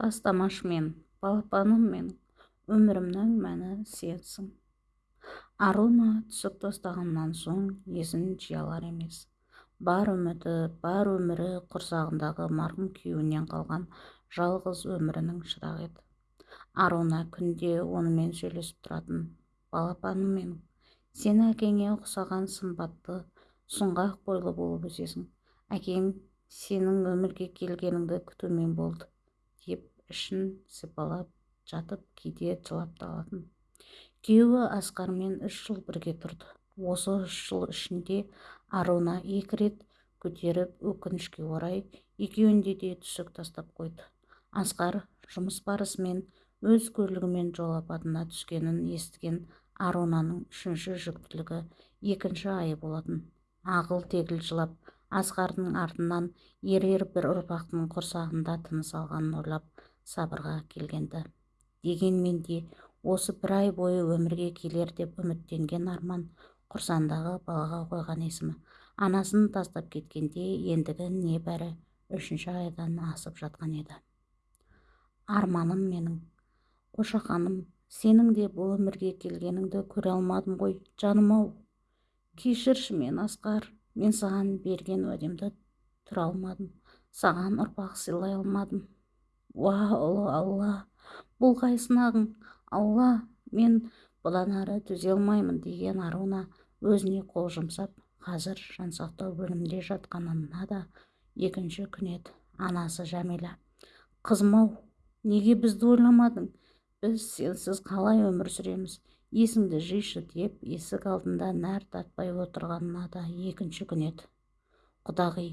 тастамашы мен балапаным менің өмірімнің мәні сенсің аруна түсік тастағаннан соң есін жия алар емес. Бар үміті бар өмірі құрсағындағы марқұм күйеуінен қалған жалғыз өмірінің шырағы еді. Аруна күнде онымен сөйлесіп тұратын балапаным менің сен әкеңе ұқсаған сымбатты сұңғақ бойлы болып өсесің. Әкең сенің өмірге келгеніңді күтумен болды. Ішін сипалап жатып кейде жылап та алатын. Күйеуі асқармен үш жыл бірге тұрды. Осы үш жыл ішінде аруна екі рет көтеріп өкінішке орай екеуінде де түсік тастап қойды. Асқар жұмыс барысымен өз көлігімен жол апатына түскенін естіген арунаның үшінші жүктілігі екінші айы болатын. Ағыл тегіл жылап асқардың артынан ерер бір ұрпақтың құрсағында тыныс алғанын ойлап сабырға келгенді. Дегенмен де осы бір ай бойы өмірге келер деп үміттенген арман құрсандағы балаға қойған есімі. Анасын тастап кеткенде ендігі небәрі үшінші айдан асып жатқан еді. Арманым менің. Қошақаным сенің де бұл өмірге келгеніңді көре алмадым ғой жаным-ау. Кешірші мен асқар мен саған берген уәдемді тұра алмадым. Саған ұрпақ сыйлай алмадым. Уа ұлы алла. Бұл қай сынағың. Алла мен бұдан ары төзе алмаймын деген аруна өзіне қол жұмсап қазір жансақтау бөлімінде жатқанына да екінші күн еді анасы жәмила. Қызым-ау неге бізді ойламадың? Біз сенсіз қалай өмір сүреміз? Есіңді жишы деп есік алдында нәр татпай отырғанына да екінші күн еді құдағи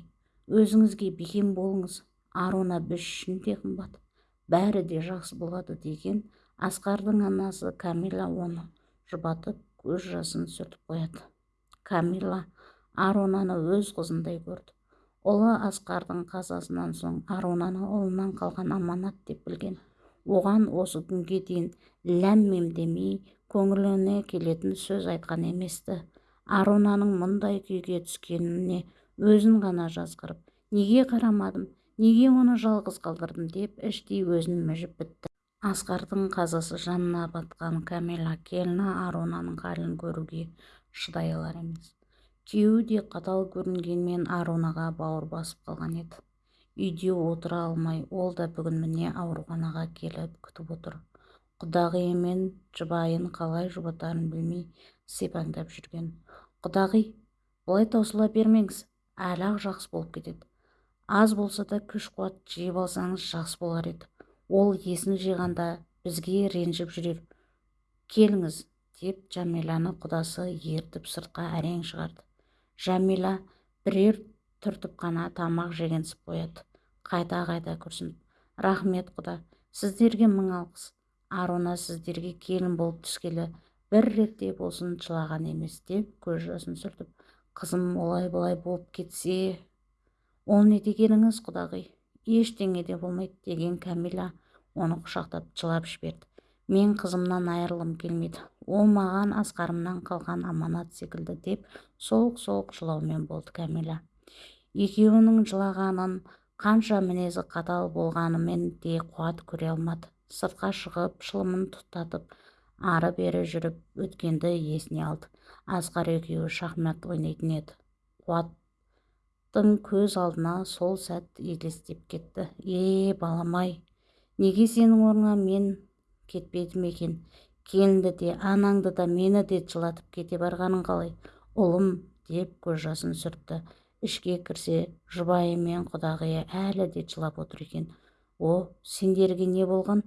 өзіңізге бекем болыңыз. Аруна біз де қымбат бәрі де жақсы болады деген асқардың анасы камила оны жұбатып көз жасын сүртіп қояды. Камила арунаны өз қызындай көрді. Ұлы асқардың қазасынан соң арунаны ұлынан қалған аманат деп білген. Оған осы күнге дейін ләм демей көңіліне келетін сөз айтқан еместі. Арунаның мұндай күйге түскеніне өзін ғана жазғырып неге қарамадым? Неге оны жалғыз қалдырдым деп іштей өзін мүжіп бітті. Асқардың қазасы жанына батқан кәмила келіні арунаның халін көруге шыдай алар емес. Күйеуі де қатал көрінгенмен арунаға бауыр басып қалған еді. Үйде отыра алмай ол да бүгін міне ауруханаға келіп күтіп отыр. Құдағиы мен жұбайын қалай жұбатарын білмей сипаңдап жүрген. Құдағи бұлай таусыла бермеңіз әлі ақ жақсы болып кетеді аз болса да күш қуат жиып алсаңыз жақсы болар еді. Ол есін жиғанда бізге ренжіп жүрер. Келіңіз деп жәмиланы құдасы ертіп сыртқа әрең шығарды. Жәмила бірер түртіп қана тамақ жегенсіп қояды. Қайта қайта күрсініп рахмет құда сіздерге мың алғыс. Аруна сіздерге келін болып түскелі бір ретте болсын жылаған емес деп көз жасын сүртіп қызым олай былай болып кетсе ол не дегеніңіз құдағи? Ештеңе де болмайды деген кәмила оны құшақтап жылап жіберді. Мен қызымнан айырылғым келмейді. Ол маған асқарымнан қалған аманат секілді деп солқ-солқ жылаумен болды кәмила. Екеуінің жылағанын қанша мінезі қатал болғанымен де қуат көре алмады. Сыртқа шығып шылымын тұтатып ары-бері жүріп өткенді есіне алды. Асқар екеуі шахмат ойнайтын еді. Қуат көз алдына сол сәт елестеп кетті. Е балам-ай неге сенің орныңа мен кетпедім екен? Келінді де анаңды да мені де жылатып кете барғаның қалай? Ұлым деп көз жасын сүртті. Ішке кірсе жұбайы мен құдағиы әлі де жылап отыр екен. О сендерге не болған?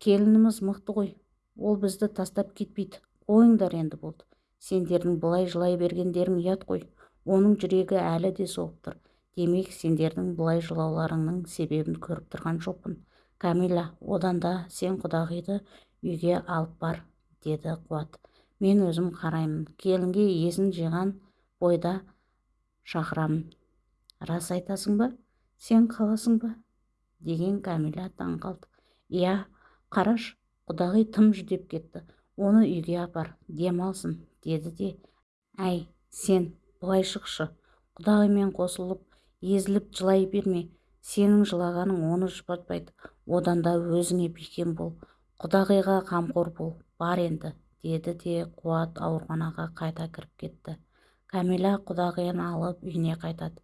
Келініміз мықты ғой. Ол бізді тастап кетпейді. Қойыңдар енді болды. Сендердің бұлай жылай бергендерің ұят қой. Оның жүрегі әлі де соғып тұр. Демек сендердің бұлай жылауларыңның себебін көріп тұрған жоқпын. Камила одан да сен құдағиды үйге алып бар деді қуат. Мен өзім қараймын. Келінге есін жиған бойда шақырамын. Рас айтасың ба? Сен қаласың ба? Деген кәмила таң қалды. Иә қараш құдағи тым жүдеп кетті. Оны үйге апар дем алсын деді де. Әй сен былай шықшы. Құдағимен қосылып езіліп жылай берме. Сенің жылағаның оны жұбатпайды. Одан да өзіңе бекем бол. Құдағиға қамқор бол. Бар енді деді де қуат ауруханаға қайта кіріп кетті. Кәмила құдағиын алып үйіне қайтады.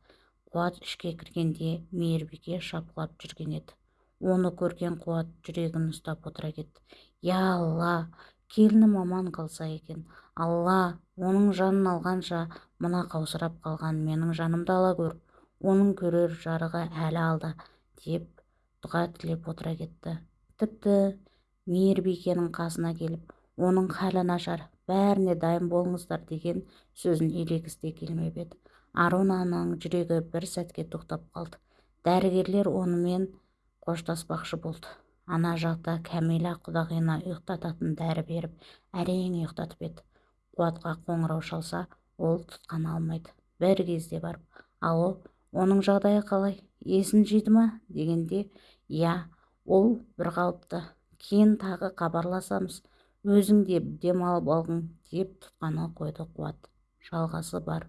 Қуат ішке кіргенде мейірбике шапқылап жүрген еді. Оны көрген қуат жүрегін ұстап отыра кетті. Я алла келінім аман қалса екен. Алла оның жанын алғанша мына қаусырап қалған менің жанымды ала көр оның көрер жарығы әлі алда деп дұға тілеп отыра кетті. Тіпті мейірбикенің қасына келіп оның халі нашар бәріне дайын болыңыздар деген сөзін елегісі де келмеп еді. Арунаның жүрегі бір сәтке тоқтап қалды. Дәрігерлер онымен қоштаспақшы болды. Ана жақта кәмила құдағиына ұйықтататын дәрі беріп әрең ұйықтатып еді. Қуатқа қоңырау шалса ол тұтқаны алмайды. Бір кезде барып алло оның жағдайы қалай? Есін жиды ма? дегенде иә ол бір қалыпты. Кейін тағы хабарласамыз. Өзің де демалып алғың деп тұтқаны қойды қуат. Жалғасы бар.